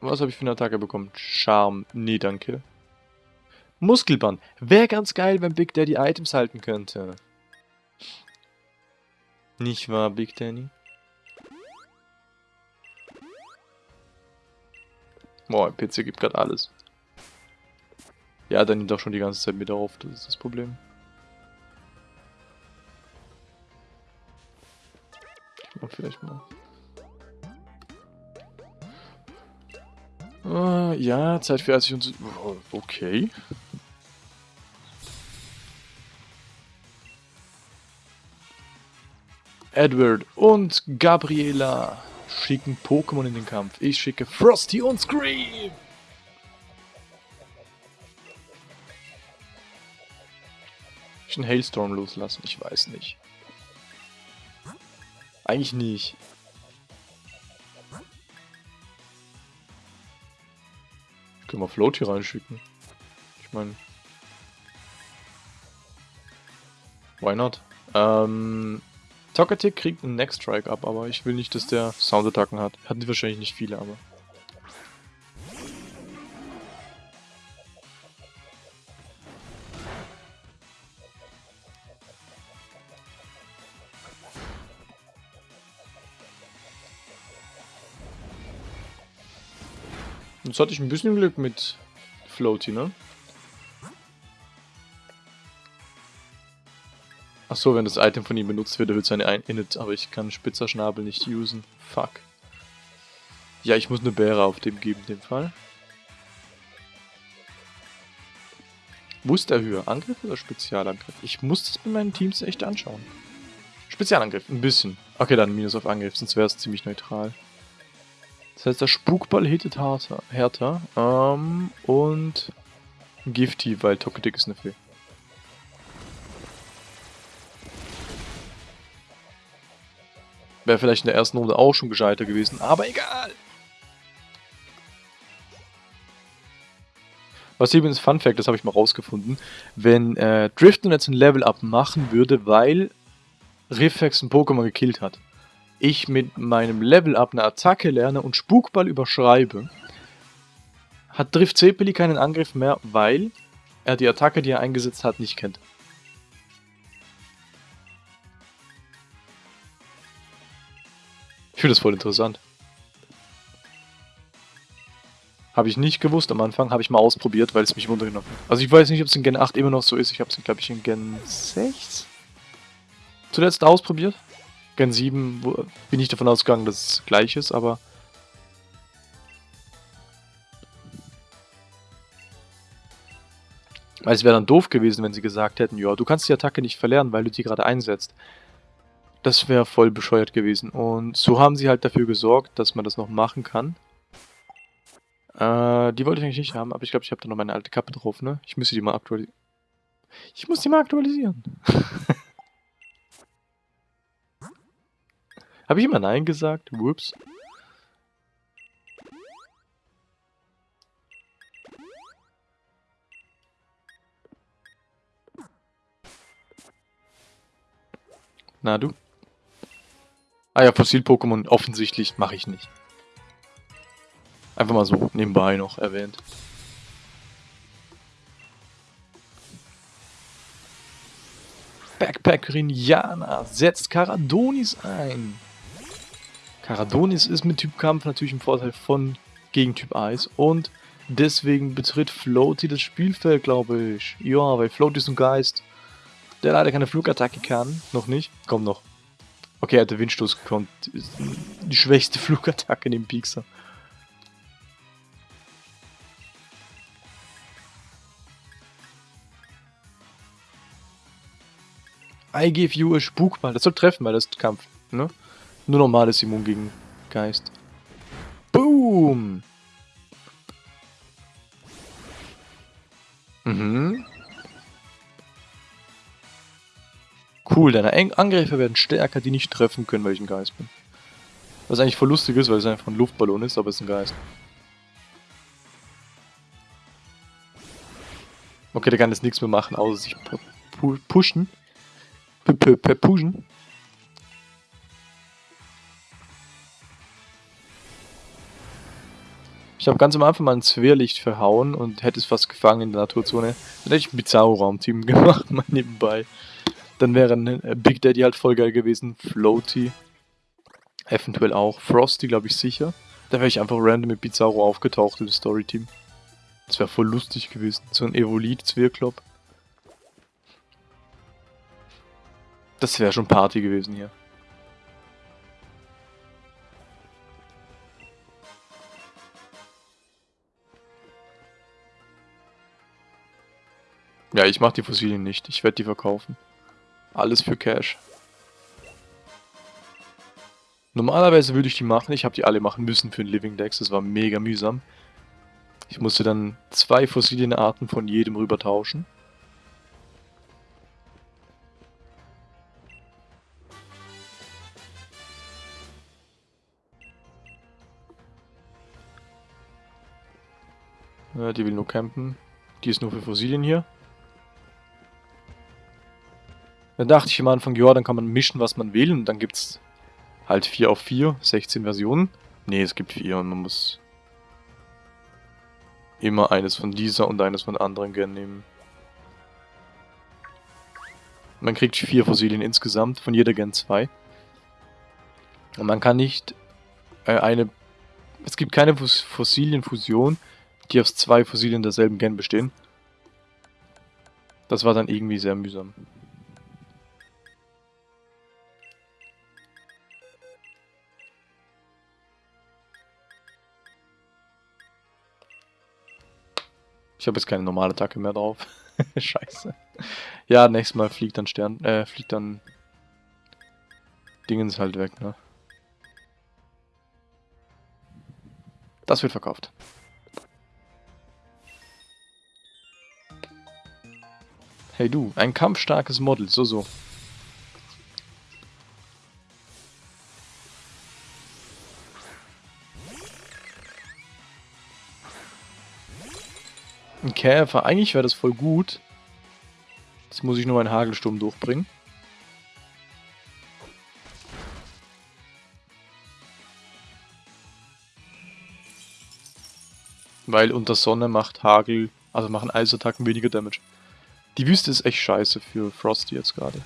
Was habe ich für eine Attacke bekommen? Charme. Nee, danke. Muskelband. Wäre ganz geil, wenn Big Daddy Items halten könnte. Nicht wahr, Big Danny? Boah, PC gibt gerade alles. Ja, dann nimmt auch schon die ganze Zeit mit auf, das ist das Problem. Ich mach vielleicht mal. Uh, ja, Zeit für 80 und... Okay. Edward und Gabriela schicken Pokémon in den Kampf. Ich schicke Frosty und Scream. Ich einen Hailstorm loslassen? Ich weiß nicht. Eigentlich nicht. Kann mal Float hier reinschicken. Ich meine... Why not? Ähm, Tokatic kriegt einen Next Strike ab, aber ich will nicht, dass der Soundattacken hat. Hatten die wahrscheinlich nicht viele, aber... Jetzt hatte ich ein bisschen Glück mit Floaty, ne? Achso, wenn das Item von ihm benutzt wird, erhöht seine Init, aber ich kann Spitzerschnabel nicht usen. Fuck. Ja, ich muss eine Bäre auf dem geben, in dem Fall. Höher? Angriff oder Spezialangriff? Ich muss das bei meinen Teams echt anschauen. Spezialangriff, ein bisschen. Okay, dann Minus auf Angriff, sonst wäre es ziemlich neutral. Das heißt, der Spukball hittet härter. härter ähm, und Gifty, weil Toketic ist eine Fee. Wäre vielleicht in der ersten Runde auch schon gescheiter gewesen, aber egal. Was übrigens Fun Fact, das habe ich mal rausgefunden, wenn äh, Drifton jetzt ein Level-Up machen würde, weil Riffex ein Pokémon gekillt hat, ich mit meinem Level-Up eine Attacke lerne und Spukball überschreibe, hat Drift Zeppeli keinen Angriff mehr, weil er die Attacke, die er eingesetzt hat, nicht kennt. Ich finde das voll interessant. Habe ich nicht gewusst am Anfang, habe ich mal ausprobiert, weil es mich wundernimmt. Also ich weiß nicht, ob es in Gen 8 immer noch so ist. Ich habe es, glaube ich, in Gen 6 zuletzt ausprobiert. Gen 7 wo, bin ich davon ausgegangen, dass es gleich ist, aber... Weil es wäre dann doof gewesen, wenn sie gesagt hätten, ja, du kannst die Attacke nicht verlernen, weil du die gerade einsetzt. Das wäre voll bescheuert gewesen. Und so haben sie halt dafür gesorgt, dass man das noch machen kann. Äh, die wollte ich eigentlich nicht haben, aber ich glaube, ich habe da noch meine alte Kappe drauf, ne? Ich müsste die mal aktualisieren. Ich muss die mal aktualisieren. Habe ich immer Nein gesagt? Whoops. Na du? Ah ja, Fossil-Pokémon offensichtlich mache ich nicht. Einfach mal so nebenbei noch erwähnt. Backpackerin Jana setzt Karadonis ein. Karadonis ist mit Typ Kampf natürlich ein Vorteil von gegen Typ Eis und deswegen betritt Floaty das Spielfeld, glaube ich. Ja, weil Floaty ist ein Geist, der leider keine Flugattacke kann. Noch nicht. Komm noch. Okay, er hat den Windstoß gekonnt. Die schwächste Flugattacke in dem Piekser. I give you a Spukball. Das soll treffen, weil das ist Kampf. Ne? Nur normales Immun gegen Geist. Boom! Mhm. Cool, deine Angriffe werden stärker, die nicht treffen können, weil ich ein Geist bin. Was eigentlich voll lustig ist, weil es einfach ein Luftballon ist, aber es ist ein Geist. Okay, der kann jetzt nichts mehr machen, außer sich pushen. Pushen. Ich habe ganz am Anfang mal ein Zwerlicht verhauen und hätte es fast gefangen in der Naturzone. Dann hätte ich ein Bizarro-Raumteam gemacht, mal nebenbei. Dann wäre ein äh, Big Daddy halt voll geil gewesen. Floaty. Eventuell auch. Frosty, glaube ich, sicher. Da wäre ich einfach random mit Bizarro aufgetaucht im Story-Team. Das wäre voll lustig gewesen. So ein Evolit-Zwirklop. Das wäre schon Party gewesen hier. Ja, ich mache die Fossilien nicht. Ich werde die verkaufen. Alles für Cash. Normalerweise würde ich die machen. Ich habe die alle machen müssen für den Living Dex. Das war mega mühsam. Ich musste dann zwei Fossilienarten von jedem rüber tauschen. Ja, die will nur campen. Die ist nur für Fossilien hier. Dann dachte ich am Anfang, ja, dann kann man mischen, was man will. Und dann gibt es halt 4 auf 4, 16 Versionen. Ne, es gibt 4 und man muss immer eines von dieser und eines von der anderen Gen nehmen. Man kriegt 4 Fossilien insgesamt, von jeder Gen 2. Und man kann nicht äh, eine... Es gibt keine Fossilienfusion, die aus zwei Fossilien derselben Gen bestehen. Das war dann irgendwie sehr mühsam. Ich habe jetzt keine normale Attacke mehr drauf. Scheiße. Ja, nächstes Mal fliegt dann Stern, äh, fliegt dann Dingens halt weg, ne? Das wird verkauft. Hey du, ein kampfstarkes Model, so so. Käfer. Eigentlich wäre das voll gut. Jetzt muss ich nur meinen Hagelsturm durchbringen. Weil unter Sonne macht Hagel, also machen Eisattacken weniger Damage. Die Wüste ist echt scheiße für Frosty jetzt gerade.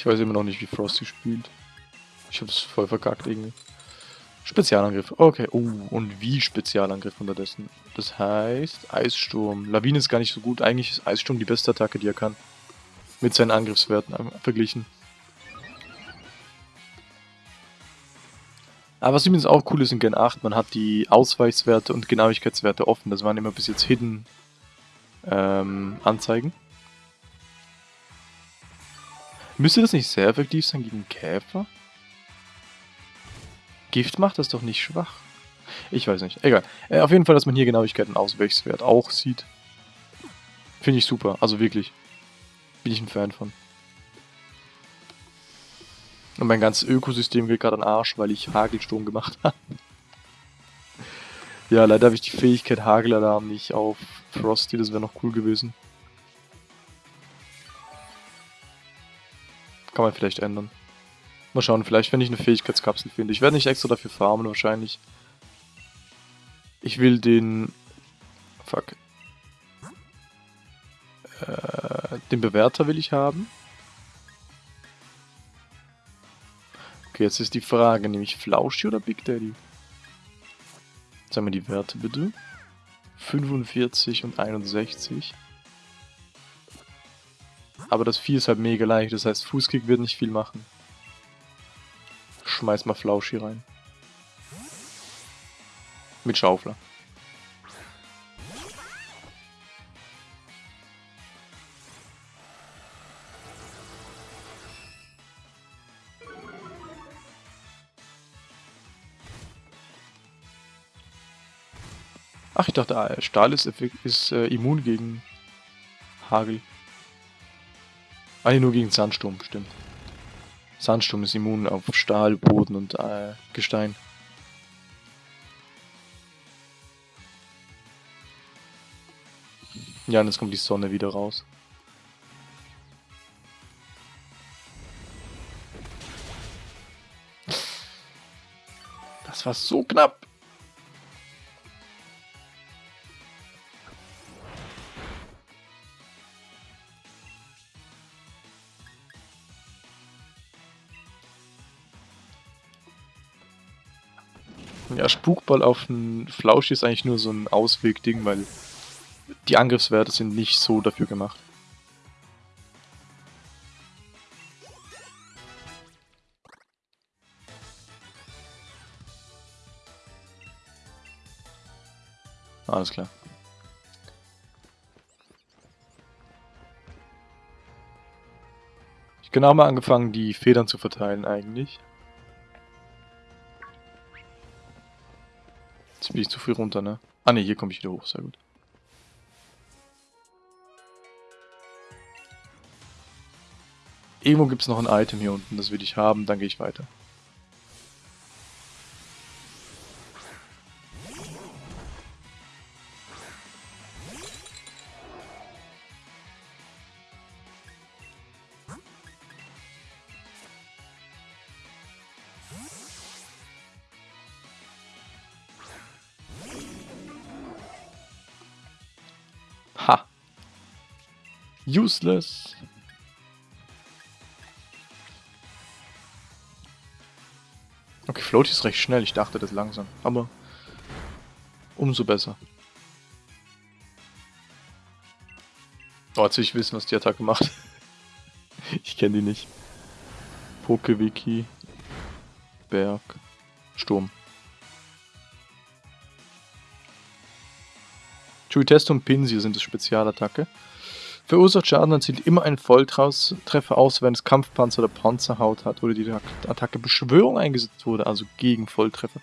Ich weiß immer noch nicht, wie Frosty spielt. Ich hab's voll verkackt irgendwie. Spezialangriff. Okay. Oh, und wie Spezialangriff unterdessen. Das heißt, Eissturm. Lawine ist gar nicht so gut. Eigentlich ist Eissturm die beste Attacke, die er kann. Mit seinen Angriffswerten verglichen. Aber was übrigens auch cool ist in Gen 8, man hat die Ausweichswerte und Genauigkeitswerte offen. Das waren immer bis jetzt Hidden ähm, Anzeigen. Müsste das nicht sehr effektiv sein gegen Käfer? Gift macht das doch nicht schwach. Ich weiß nicht. Egal. Äh, auf jeden Fall, dass man hier Genauigkeit und auch sieht. Finde ich super. Also wirklich. Bin ich ein Fan von. Und mein ganzes Ökosystem geht gerade an Arsch, weil ich Hagelsturm gemacht habe. ja, leider habe ich die Fähigkeit Hagelalarm nicht auf Frosty, das wäre noch cool gewesen. Kann man vielleicht ändern. Mal schauen, vielleicht wenn ich eine Fähigkeitskapsel finde. Ich werde nicht extra dafür farmen wahrscheinlich. Ich will den... Fuck. Äh, den Bewerter will ich haben. Okay, jetzt ist die Frage, nämlich Flauschi oder Big Daddy? Sagen wir die Werte bitte. 45 und 61. Aber das Vieh ist halt mega leicht, das heißt Fußkick wird nicht viel machen. Schmeiß mal Flauschi rein. Mit Schaufler. Ach, ich dachte, ah, Stahl ist, ist äh, immun gegen Hagel. Ah, nur gegen Sandsturm, stimmt. Sandsturm ist immun auf Stahl, Boden und äh, Gestein. Ja, und jetzt kommt die Sonne wieder raus. Das war so knapp. Spukball auf einen Flauschi ist eigentlich nur so ein Auswegding, weil die Angriffswerte sind nicht so dafür gemacht. Alles klar. Ich genau mal angefangen, die Federn zu verteilen eigentlich. Jetzt bin ich zu früh runter, ne? Ah ne, hier komme ich wieder hoch, sehr gut. Irgendwo gibt es noch ein Item hier unten, das will ich haben, dann gehe ich weiter. Useless. Okay, Floaty ist recht schnell. Ich dachte, das langsam. Aber umso besser. Oh, jetzt will ich wissen, was die Attacke macht. ich kenne die nicht. Pokewiki. Berg. Sturm. Chuitest und Pinsir sind das Spezialattacke. Verursacht Schaden und zielt immer einen Volltreffer aus, wenn es Kampfpanzer oder Panzerhaut hat oder die Attacke Beschwörung eingesetzt wurde, also gegen Volltreffer.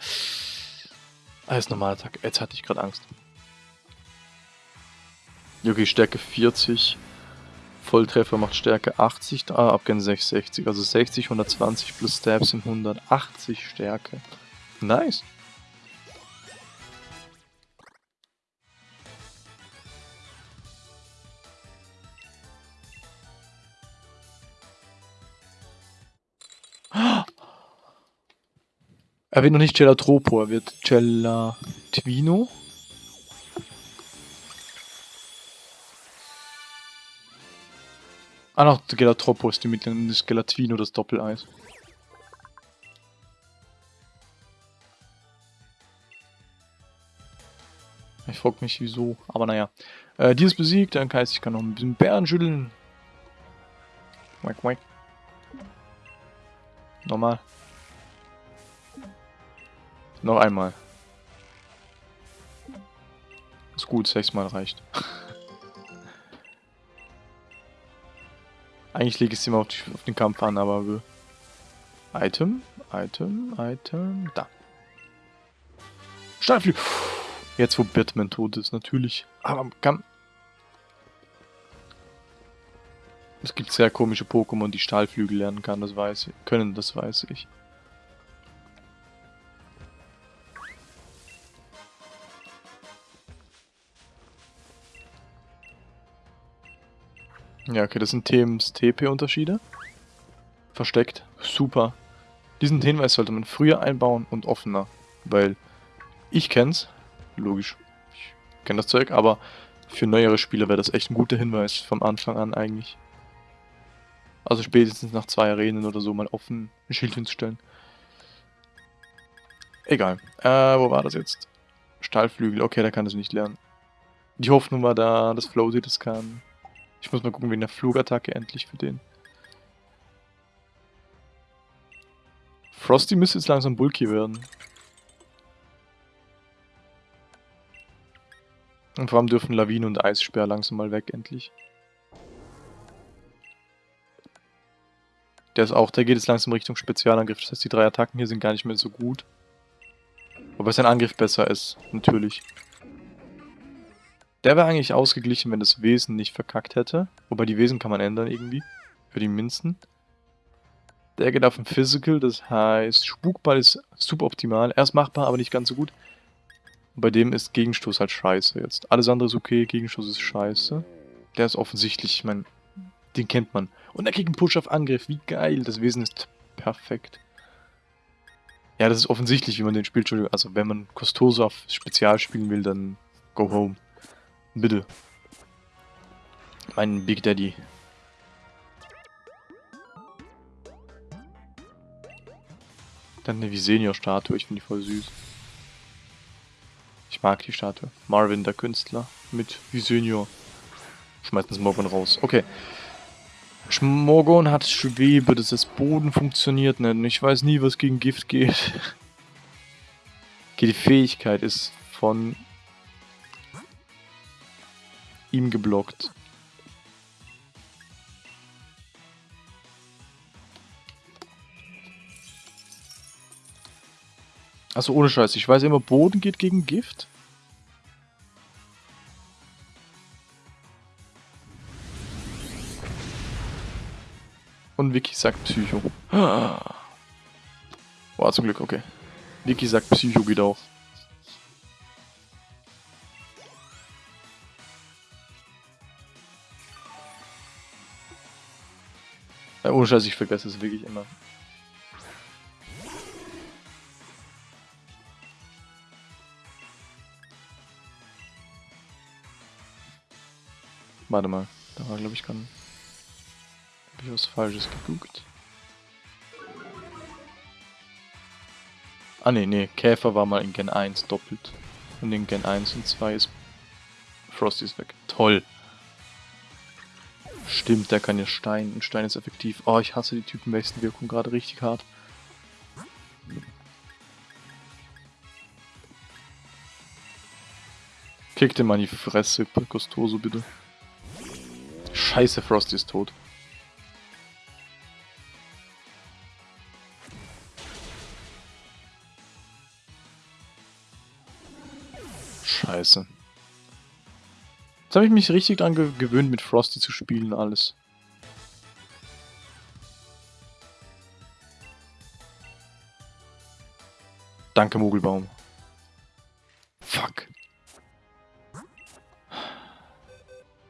Als Normalattacke. Jetzt hatte ich gerade Angst. Okay, Stärke 40. Volltreffer macht Stärke 80, ah, Abgehen 660. Also 60, 120 plus Stab sind 180 Stärke. Nice. Er wird noch nicht Gelatropo, er wird Gelatvino. Ah, noch Gelatropo ist die mittlere, das Gelatino, das Doppeleis. Ich frag mich wieso, aber naja. Äh, die ist besiegt, dann heißt ich kann noch ein bisschen Bären schütteln. Wack, wack. Nochmal. Noch einmal. Ist gut, sechsmal reicht. Eigentlich lege ich es immer auf, die, auf, den Kampf an, aber... Item, Item, Item, da. Stahlflügel. Jetzt, wo Batman tot ist, natürlich. Aber kann... Es gibt sehr komische Pokémon, die Stahlflügel lernen kann, das weiß ich. Können, das weiß ich. Ja, okay, das sind Themes TP-Unterschiede. Versteckt. Super. Diesen Hinweis sollte man früher einbauen und offener. Weil ich kenn's. Logisch. Ich kenne das Zeug, aber für neuere Spieler wäre das echt ein guter Hinweis vom Anfang an eigentlich. Also spätestens nach zwei Arenen oder so mal offen ein Schild hinzustellen. Egal. Äh, wo war das jetzt? Stahlflügel. Okay, da kann das nicht lernen. Die Hoffnung war da, dass Floaty das kann. Ich muss mal gucken wegen der Flugattacke endlich für den. Frosty müsste jetzt langsam bulky werden. Und vor allem dürfen Lawine und Eissperr langsam mal weg, endlich. Der ist auch, der geht jetzt langsam Richtung Spezialangriff. Das heißt, die drei Attacken hier sind gar nicht mehr so gut. Wobei sein Angriff besser ist, natürlich. Der wäre eigentlich ausgeglichen, wenn das Wesen nicht verkackt hätte. Wobei die Wesen kann man ändern irgendwie. Für die Minzen. Der geht auf den Physical, das heißt, Spukball ist super optimal. Er ist machbar, aber nicht ganz so gut. Bei dem ist Gegenstoß halt scheiße jetzt. Alles andere ist okay, Gegenstoß ist scheiße. Der ist offensichtlich, ich meine, den kennt man. Und er kriegt einen Push auf Angriff, wie geil. Das Wesen ist perfekt. Ja, das ist offensichtlich, wie man den spielt. Also, wenn man Costoso auf Spezial spielen will, dann go home. Bitte. Mein Big Daddy. Dann eine Visenior-Statue, ich finde die voll süß. Ich mag die Statue. Marvin, der Künstler, mit Visenior. Schmeißen Smorgon raus. Okay. Schmorgon hat Schwebe, das Boden funktioniert nicht. Ich weiß nie, was gegen Gift geht. Okay, die Fähigkeit ist von ihm geblockt. Also ohne Scheiß, ich weiß immer, Boden geht gegen Gift. Und Vicky sagt Psycho. War zum Glück, okay. Vicky sagt Psycho geht auch. Ohne Scheiß, ich vergesse es wirklich immer. Warte mal, da war glaube ich gerade... Hab ich was falsches geguckt? Ah ne, ne, Käfer war mal in Gen 1 doppelt. Und in Gen 1 und 2 ist Frosty ist weg. Toll. Stimmt, der kann ja Stein. Und Stein ist effektiv. Oh, ich hasse die Typenwechselwirkung gerade richtig hart. Kick den mal in die Fresse, Costoso, bitte. Scheiße, Frosty ist tot. Scheiße. Jetzt habe ich mich richtig dran ge gewöhnt, mit Frosty zu spielen, alles. Danke, Mogelbaum. Fuck.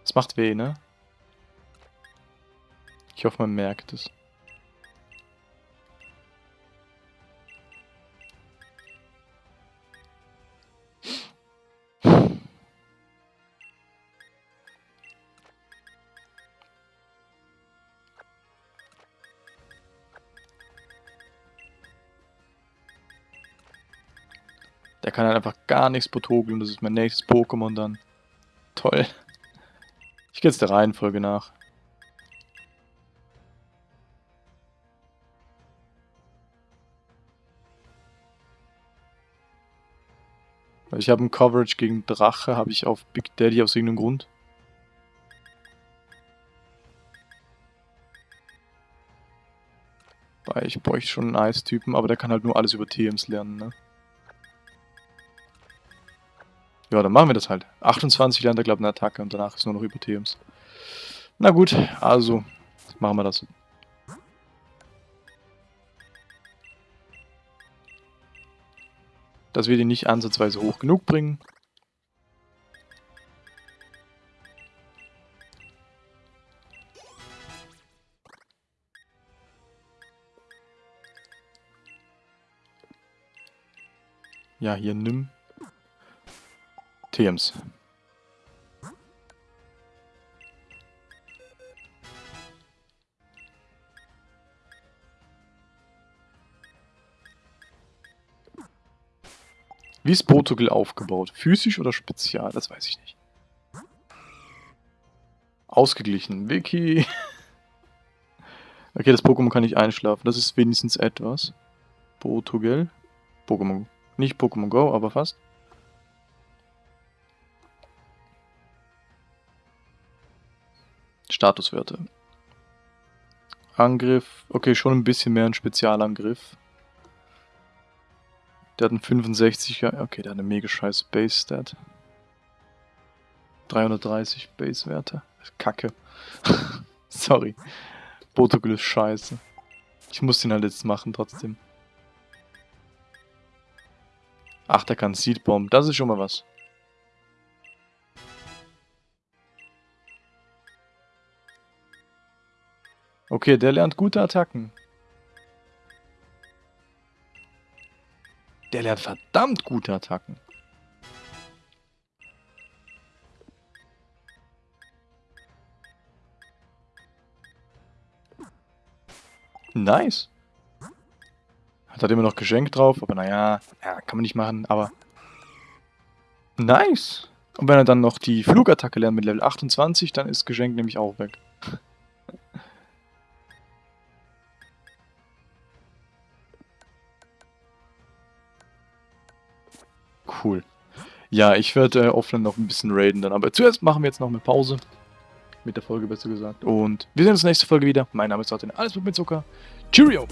Es macht weh, ne? Ich hoffe, man merkt es. Kann halt einfach gar nichts potogeln. Das ist mein nächstes Pokémon dann. Toll. Ich gehe jetzt der Reihenfolge nach. Ich habe ein Coverage gegen Drache, habe ich auf Big Daddy aus irgendeinem Grund. Weil ich bräuchte schon einen Eistypen, aber der kann halt nur alles über TMs lernen, ne? Ja, dann machen wir das halt. 28 lernt er, glaube ich, eine Attacke und danach ist nur noch über TMs. Na gut, also machen wir das. dass wir die nicht ansatzweise hoch genug bringen. Ja, hier nimm TMs. Wie ist Portugal aufgebaut? Physisch oder spezial? Das weiß ich nicht. Ausgeglichen. Wiki. okay, das Pokémon kann nicht einschlafen. Das ist wenigstens etwas. Portugal. Pokémon. Nicht Pokémon Go, aber fast. Statuswerte. Angriff. Okay, schon ein bisschen mehr ein Spezialangriff. Der hat einen 65er. Okay, der hat eine mega scheiße Base-Stat. 330 Base-Werte. Kacke. Sorry. Portugal ist scheiße. Ich muss den halt jetzt machen trotzdem. Ach, der kann Seed Bomb. Das ist schon mal was. Okay, der lernt gute Attacken. Der lernt verdammt gute Attacken. Nice. Hat halt immer noch Geschenk drauf, aber naja, ja, kann man nicht machen, aber... Nice. Und wenn er dann noch die Flugattacke lernt mit Level 28, dann ist Geschenk nämlich auch weg. Cool. Ja, ich werde äh, offline noch ein bisschen raiden dann. Aber zuerst machen wir jetzt noch eine Pause. Mit der Folge besser gesagt. Und wir sehen uns nächste Folge wieder. Mein Name ist Martin. Alles mit Zucker. Cheerio!